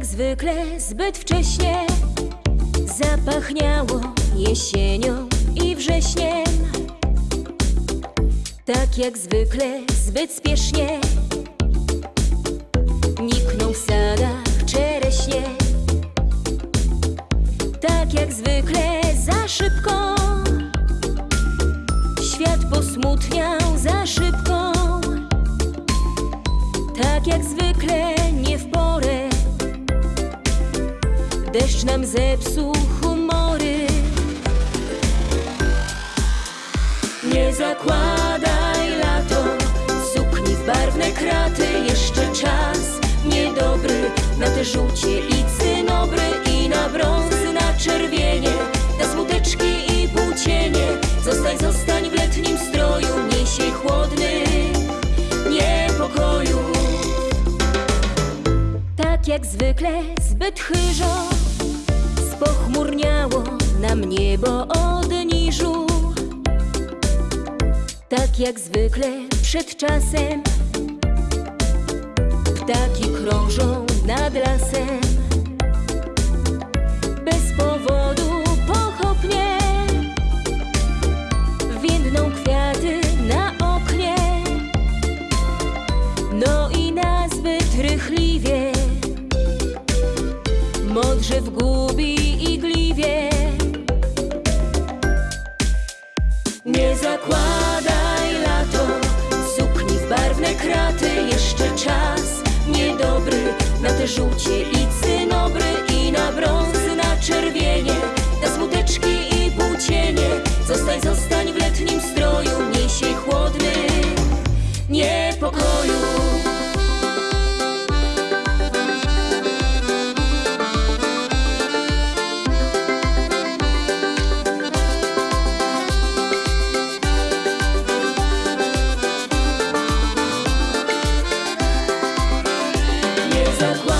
jak zwykle zbyt wcześnie zapachniało jesienią i wrześniem. Tak jak zwykle zbyt spiesznie nikną w sadach czereśnie. Tak jak zwykle za szybko świat posmutniał za szybko. Tak jak zwykle Deszcz nam zepsuł humory. Nie zakładaj lato Sukni w barwne kraty Jeszcze czas niedobry Na te żółcie i cynobry I na brązy, na czerwienie Na smuteczki i płócienie. Zostań, zostań w letnim stroju Niesiej chłodny niepokoju. Tak jak zwykle zbyt chyżo Spochmurniało nam niebo od niżu Tak jak zwykle przed czasem Ptaki krążą nad lasem. Bez powodu pochopnie Windą kwiaty na oknie. No i nazbyt rychliwie Modrze w gubi żółcie i cynobry I na brązy, na czerwienie. Na smuteczki i płócienie Zostań, zostań w letnim stroju Niesiej chłodny niepokoju. Nie zakładaj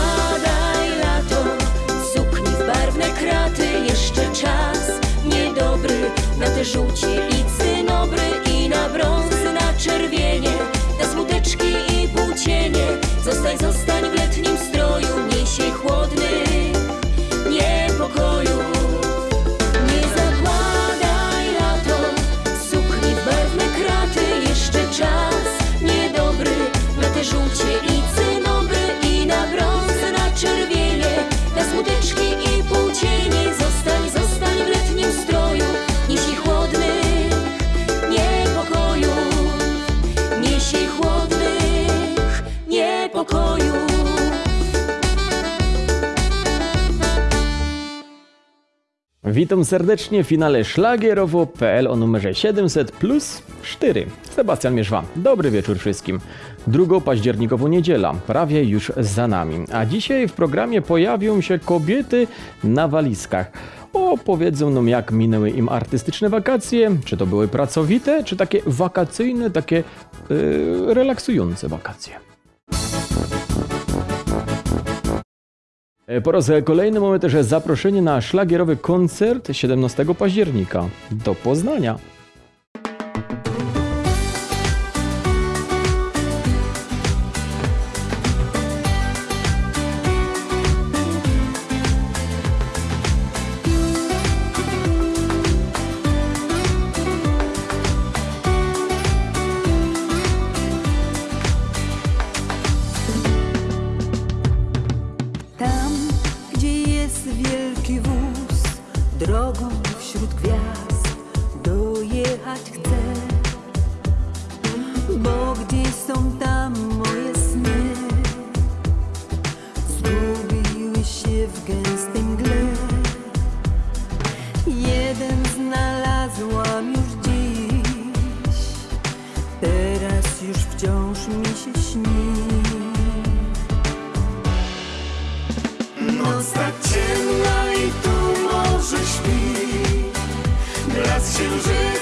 niedobry niepokoju Witam serdecznie w finale szlagierowo.pl o numerze 700 plus 4. Sebastian Mierzwa. Dobry wieczór wszystkim. 2 październikową niedziela, prawie już za nami. A dzisiaj w programie pojawią się kobiety na walizkach. Opowiedzą nam jak minęły im artystyczne wakacje, czy to były pracowite, czy takie wakacyjne, takie yy, relaksujące wakacje. Po raz kolejny mamy też zaproszenie na szlagierowy koncert 17 października do Poznania. noc tak ciemna i tu może śpi. Blask księżyca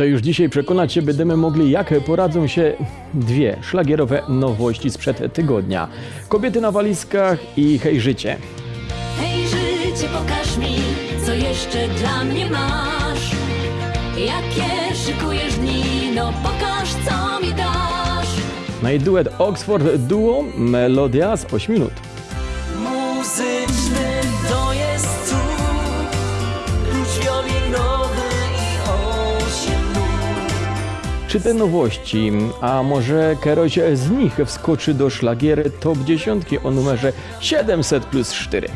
To już dzisiaj przekonać się będziemy mogli, jak poradzą się dwie szlagierowe nowości sprzed tygodnia. Kobiety na walizkach i Hej Życie. Hej Życie, pokaż mi, co jeszcze dla mnie masz. Jakie szykujesz dni, no pokaż, co mi dasz. No duet Oxford Duo, melodia z 8 minut. Czy te nowości, a może któraś z nich wskoczy do szlagiery top 10 o numerze 700 plus 4?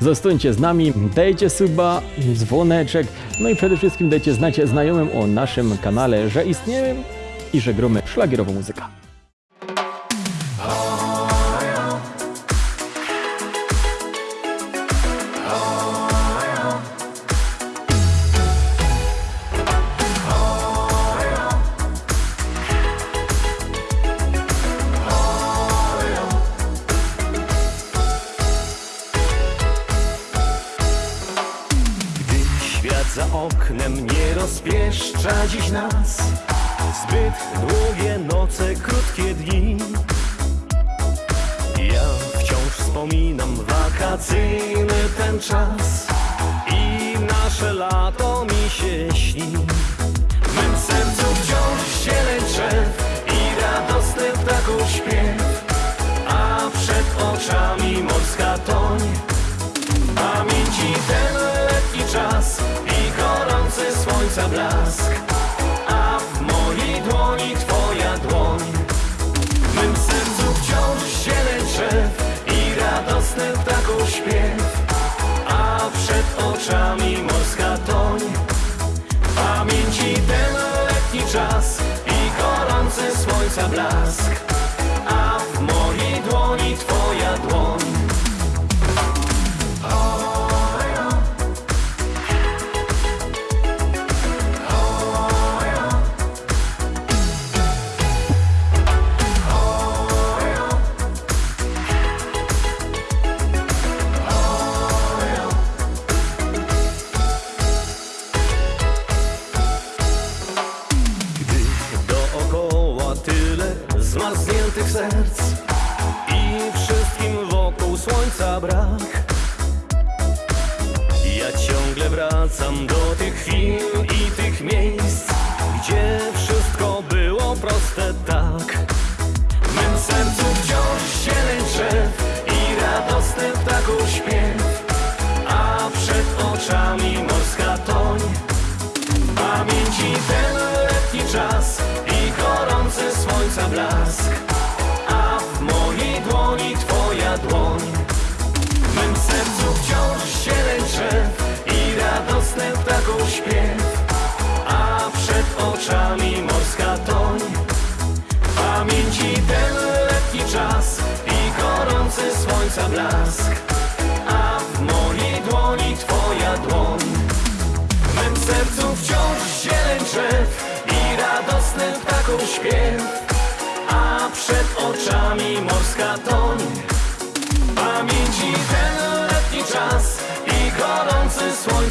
Zostańcie z nami, dajcie suba, dzwoneczek, no i przede wszystkim dajcie znać znajomym o naszym kanale, że istniejemy i że gromy szlagierową muzykę. wakacyjny ten czas i nasze lato mi się śni.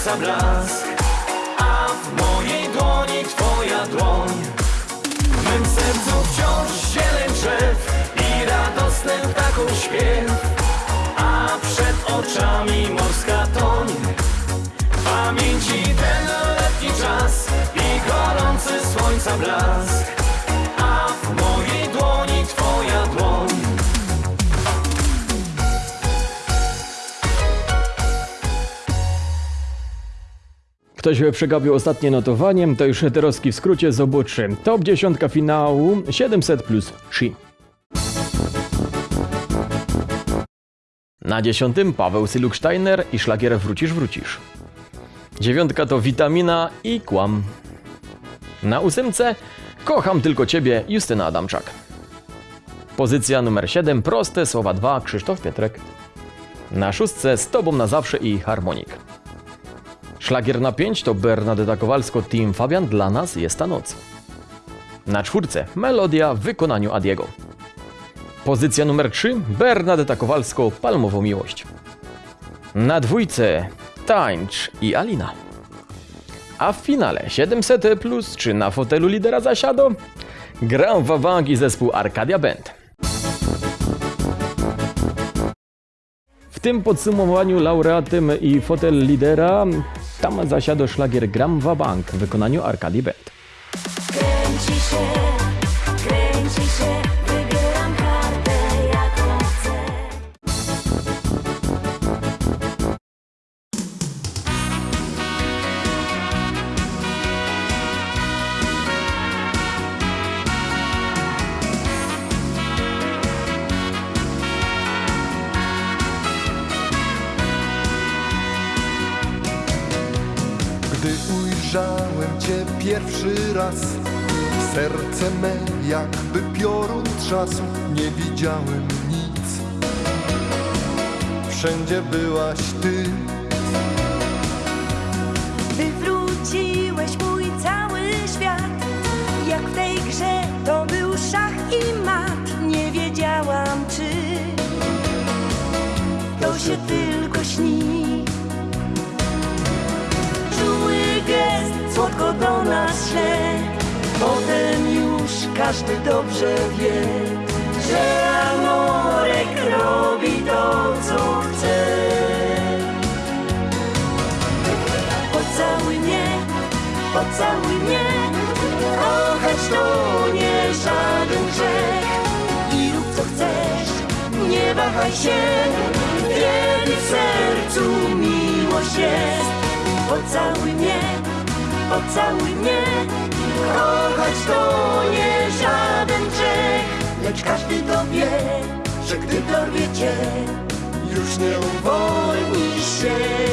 Słońca blask, a w mojej dłoni twoja dłoń. W mym sercu wciąż zieleń drzew i radosny ptaków śpiew, a przed oczami morska toń. W Pamięci ten letni czas i gorący słońca blask, Ktoś przegapił ostatnie notowanie, to już heterowski w skrócie zobaczy. Top 10 finału 700 plus 3. Na dziesiątym Paweł Syluk-Steiner i szlagier Wrócisz, wrócisz. Dziewiątka to Witamina i Kłam. Na ósemce Kocham tylko Ciebie Justyna Adamczak. Pozycja numer 7 Proste słowa 2 Krzysztof Pietrek. Na szóstce Z Tobą na zawsze i Harmonik. Szlagier na 5 to Bernadetta Kowalsko Team Fabian Dla nas jest ta noc. Na czwórce Melodia w wykonaniu Adiego. Pozycja numer 3 Bernadetta Kowalsko Palmową miłość. Na dwójce Tańcz i Alina. A w finale 700 plus czy na fotelu lidera zasiado? Gram Wabank i zespół Arcadia Band. W tym podsumowaniu laureatem i fotel lidera tam zasiadł szlagier Gram Wabank w wykonaniu Arcadii Band. Kręci się, kręci się, się tylko śni. Czuły gest słodko do nas szle Potem już każdy dobrze wie Że Amorek robi to co chce. Pocałuj mnie, pocałuj mnie Kochać to nie żaden grzech. I rób co chcesz, nie wahaj się Kiedy w sercu miłość jest. Pocałuj mnie, pocałuj mnie Kochać to nie żaden grzech Lecz każdy to wie, że gdy dorwie cię Już nie uwolnisz się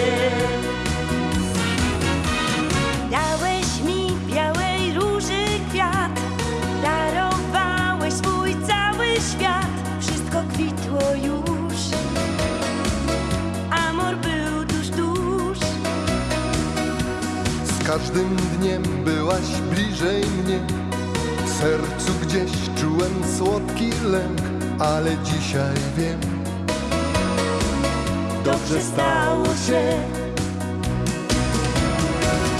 każdym dniem byłaś bliżej mnie. W sercu gdzieś czułem słodki lęk Ale dzisiaj wiem. Dobrze stało się.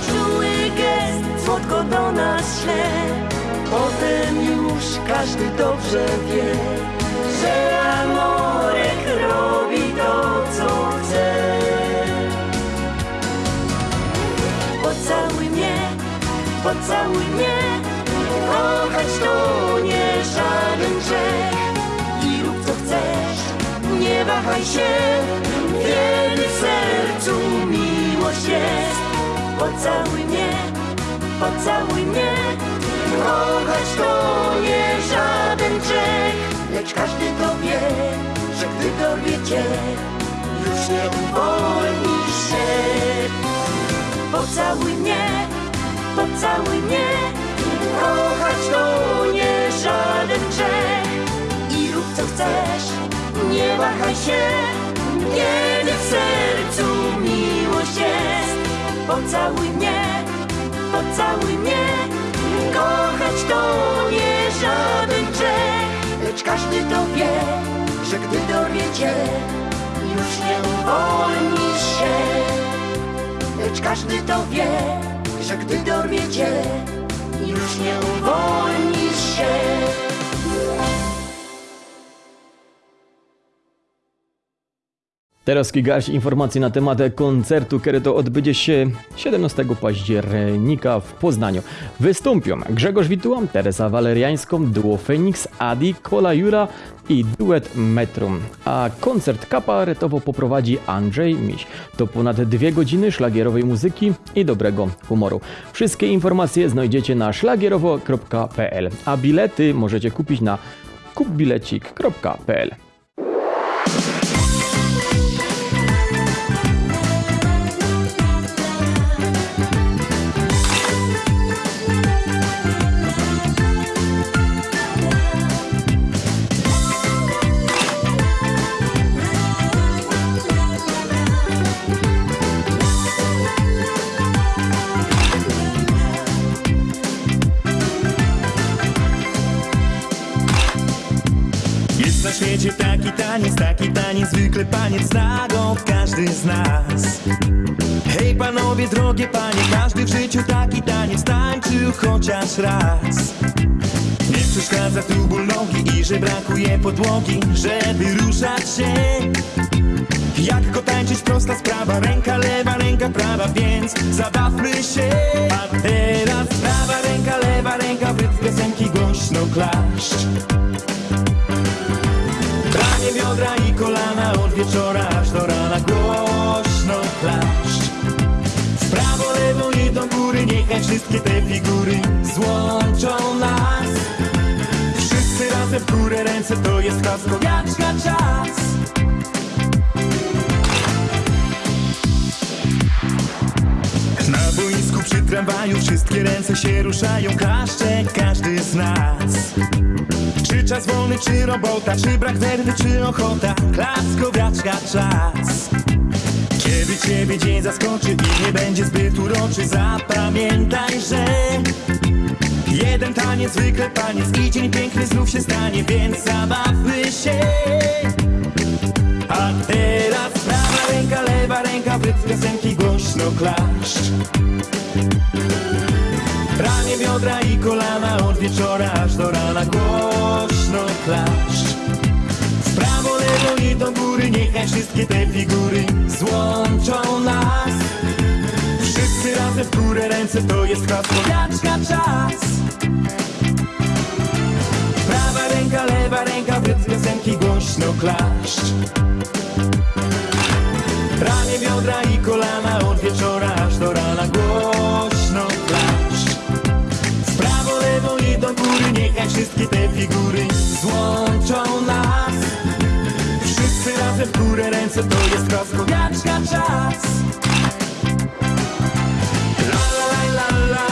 Czuły gest słodko do nas szle, potem już każdy dobrze wie, że pocałuj mnie Kochać to nie żaden grzech. I rób co chcesz, nie wahaj się. Kiedy w sercu miłość jest. Pocałuj mnie, pocałuj mnie Kochać to nie żaden grzech. Lecz każdy to wie, że gdy dorwie cię Już nie uwolnisz się. Pocałuj mnie, pocałuj mnie Kochać to nie żaden grzech. I rób co chcesz, nie wahaj się. Kiedy w sercu miłość jest Pocałuj mnie, pocałuj mnie Kochać to nie żaden grzech. Lecz każdy to wie, że gdy dorwie cię, już nie uwolnisz się. Lecz każdy to wie, że gdy dorwie cię, już nie uwolnisz się. Teraz kilka informacji na temat koncertu, który to odbędzie się 17 października w Poznaniu. Wystąpią Grzegorz Wituła, Teresa Waleriańską, duo Phoenix, Adi, Kola Jura i duet Metrum. A koncert kabaretowo poprowadzi Andrzej Miś. To ponad dwie godziny szlagierowej muzyki i dobrego humoru. Wszystkie informacje znajdziecie na szlagierowo.pl, a bilety możecie kupić na kupbilecik.pl. świecie taki taniec, taki taniec, zwykle paniec go każdy z nas. Hej panowie, drogie panie, każdy w życiu taki taniec tańczył chociaż raz. Nie przeszkadza tu ból nogi i że brakuje podłogi, żeby ruszać się. Jak go tańczyć, prosta sprawa, ręka lewa, ręka prawa, więc zabawmy się. A teraz prawa ręka, lewa ręka, w piosenki głośno klaszcz. Biodra i kolana od wieczora aż do rana. Głośno klaszcz. W prawo, lewo i do góry niechaj wszystkie te figury złączą nas. Wszyscy razem w górę ręce to jest hasło Jaczka czas Na boisku przy tramwaju wszystkie ręce się ruszają Klaszcze każdy z nas czy czas wolny, czy robota, czy brak nerwy, czy ochota. Klaskowiaczka czas. Kiedy ciebie dzień zaskoczy i nie będzie zbyt uroczy Zapamiętaj, że Jeden taniec, zwykle taniec I dzień piękny znów się stanie, więc zabawmy się. A teraz prawa ręka, lewa ręka W rytm piosenki głośno klaszcz. Ramię, biodra i kolana od wieczora aż do rana głośno klaszcz. W prawo, lewo i do góry niechaj wszystkie te figury złączą nas. Wszyscy razem w górę ręce to jest hasło Jaczka czas. Prawa ręka, lewa ręka w rytm piosenki głośno klaszcz. Ramię, biodra i kolana od wieczora aż do wszystkie te figury złączą nas Wszyscy razem w górę ręce To jest rozkowiaczka czas La la la